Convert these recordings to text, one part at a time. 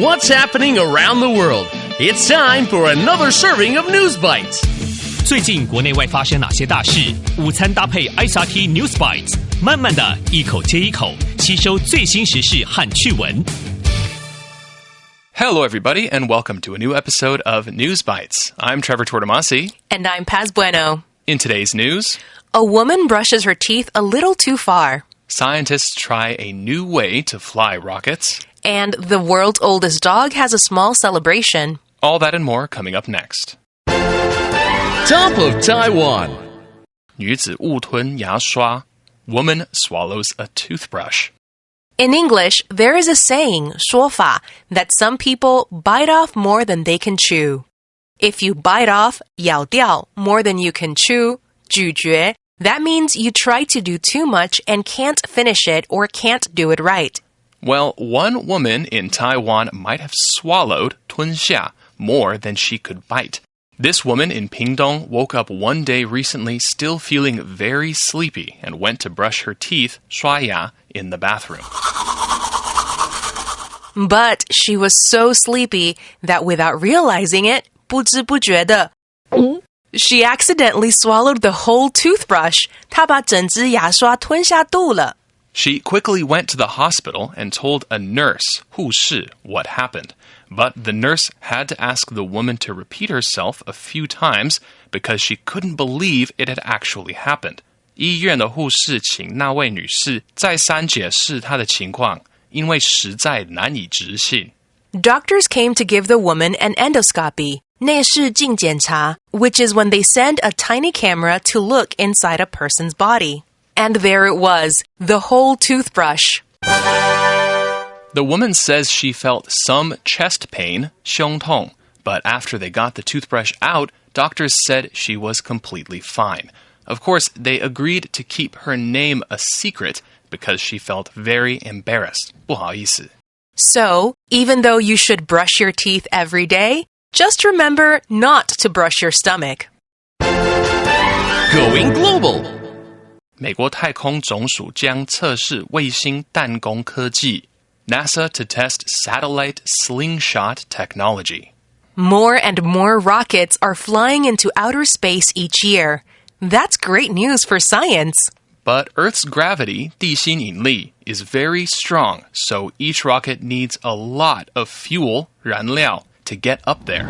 What's happening around the world? It's time for another serving of News Bites. 最近国内外发生哪些大事？午餐搭配 ICRT News Bites，慢慢的一口接一口吸收最新时事和趣闻。Hello, everybody, and welcome to a new episode of News Bites. I'm Trevor Tortomasi. And I'm Paz Bueno. In today's news, a woman brushes her teeth a little too far. Scientists try a new way to fly rockets And the world's oldest dog has a small celebration. All that and more coming up next. Top of Taiwan. 女子误吞牙刷. Woman swallows a toothbrush. In English, there is a saying, 说法, that some people bite off more than they can chew. If you bite off, 咬掉, more than you can chew, 咀嚼, that means you try to do too much and can't finish it or can't do it right. Well, one woman in Taiwan might have swallowed tunxia more than she could bite. This woman in Pingtung woke up one day recently still feeling very sleepy and went to brush her teeth, shuaya, in the bathroom. But she was so sleepy that without realizing it, 不知不觉的, she accidentally swallowed the whole toothbrush. 她把整只牙刷吞下肚了。She quickly went to the hospital and told a nurse, 护士, what happened. But the nurse had to ask the woman to repeat herself a few times because she couldn't believe it had actually happened. 医院的护士请那位女士再三解释她的情况，因为实在难以置信。 Doctors came to give the woman an endoscopy. 内视镜检查, which is when they send a tiny camera to look inside a person's body. And there it was, the whole toothbrush. The woman says she felt some chest pain, 胸痛, but after they got the toothbrush out, doctors said she was completely fine. Of course, they agreed to keep her name a secret because she felt very embarrassed. 不好意思. So, even though you should brush your teeth every day, just remember not to brush your stomach. Going global. 美国太空总署将测试卫星弹弓科技 NASA to test satellite slingshot technology. More and more rockets are flying into outer space each year. That's great news for science. But Earth's gravity, 地心引力, is very strong, so each rocket needs a lot of fuel, 燃料, to get up there.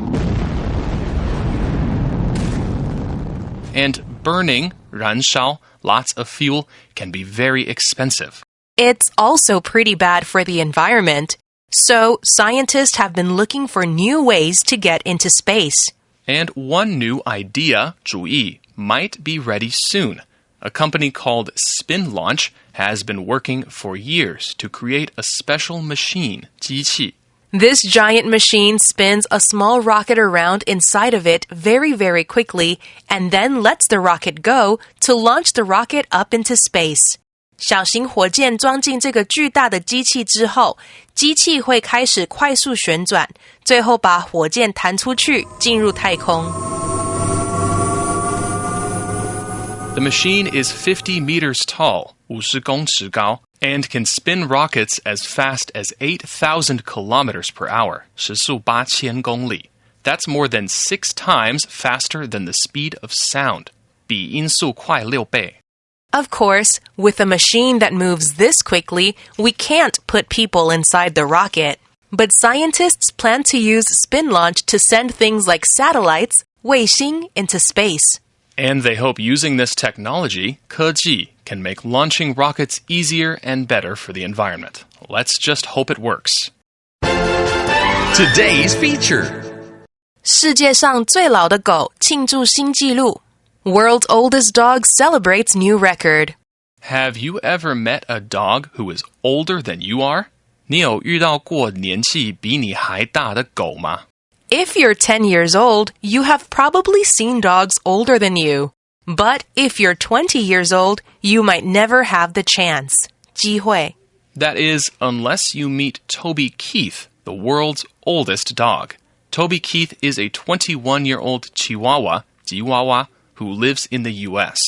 And burning, 燃烧, lots of fuel can be very expensive. It's also pretty bad for the environment. So, scientists have been looking for new ways to get into space. And one new idea, 主意, might be ready soon. A company called Spin Launch has been working for years to create a special machine, 机器. This giant machine spins a small rocket around inside of it very, very quickly and then lets the rocket go to launch the rocket up into space. 小型火箭装进这个巨大的机器之后，机器会开始快速旋转，最后把火箭弹出去，进入太空。 The machine is 50 meters tall, 50公尺高, and can spin rockets as fast as 8,000 kilometers per hour, 时速8000公里. That's more than six times faster than the speed of sound. 比音速快六倍. Of course, with a machine that moves this quickly, we can't put people inside the rocket. But scientists plan to use spin launch to send things like satellites, 卫星, into space. And they hope using this technology, 科技, can make launching rockets easier and better for the environment. Let's just hope it works. Today's feature. 世界上最老的狗庆祝新纪录。World's oldest dog celebrates new record. Have you ever met a dog who is older than you are? 你有遇到过年纪比你还大的狗吗？ If you're 10 years old, you have probably seen dogs older than you. But if you're 20 years old, you might never have the chance. 机会. That is, unless you meet Toby Keith, the world's oldest dog. Toby Keith is a 21 year old Chihuahua, Chihuahua, who lives in the U.S.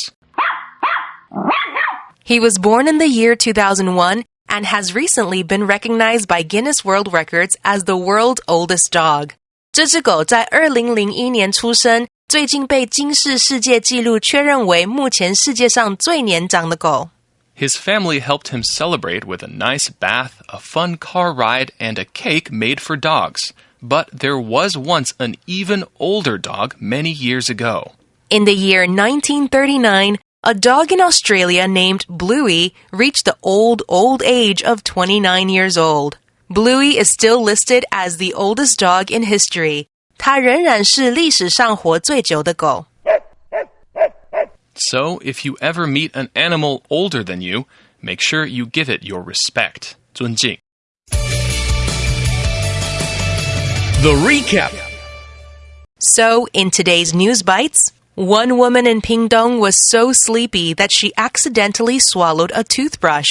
He was born in the year 2001 and has recently been recognized by Guinness World Records as the world's oldest dog. 这只狗在二零零一年出生， 最近被金氏世界纪录确认为目前世界上最年长的狗。His family helped him celebrate with a nice bath, a fun car ride, and a cake made for dogs. But there was once an even older dog many years ago. In the year 1939, a dog in Australia named Bluey reached the old, old age of 29 years old. Bluey is still listed as the oldest dog in history. 它仍然是历史上活最久的狗。So, if you ever meet an animal older than you, make sure you give it your respect. 尊敬. The recap. So, in today's news bites, one woman in Pingtung was so sleepy that she accidentally swallowed a toothbrush.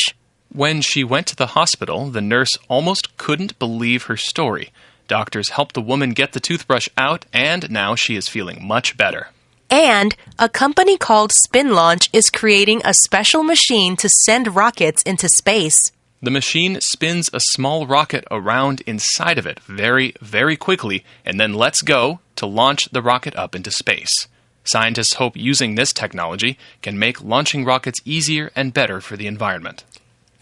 When she went to the hospital, the nurse almost couldn't believe her story. Doctors helped the woman get the toothbrush out, and now she is feeling much better. And a company called Spin Launch is creating a special machine to send rockets into space. The machine spins a small rocket around inside of it very, very quickly and then lets go to launch the rocket up into space. Scientists hope using this technology can make launching rockets easier and better for the environment.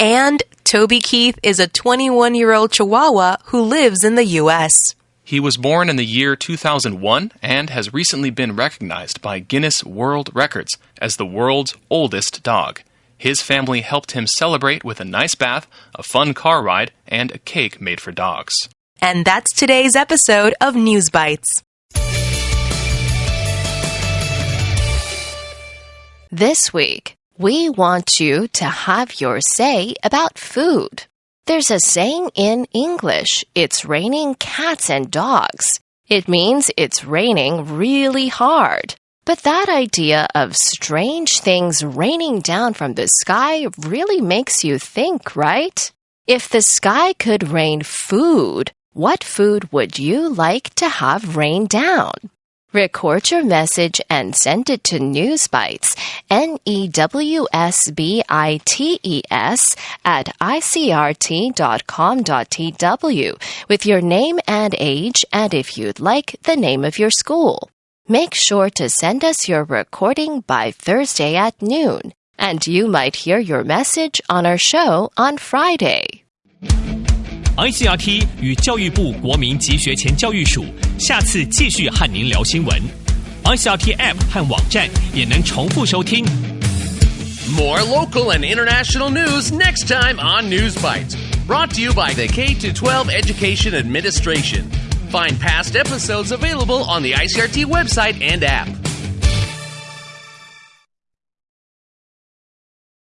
And Toby Keith is a 21 year old Chihuahua who lives in the U.S. He was born in the year 2001 and has recently been recognized by Guinness World Records as the world's oldest dog. His family helped him celebrate with a nice bath, a fun car ride, and a cake made for dogs. And that's today's episode of News Bites. This week, we want you to have your say about food. There's a saying in English, it's raining cats and dogs. It means it's raining really hard. But that idea of strange things raining down from the sky really makes you think, right? If the sky could rain food, what food would you like to have rain down? Record your message and send it to Newsbites, N-E-W-S-B-I-T-E-S at icrt.com.tw with your name and age and if you'd like, the name of your school. Make sure to send us your recording by Thursday at noon, and you might hear your message on our show on Friday. ICRT 与教育部国民及学前教育署 下次继续和您聊新闻。ICRT App 和网站也能重复收听。More local and international news next time on News Bites. Brought to you by the K 12 Education Administration. Find past episodes available on the ICRT website and app.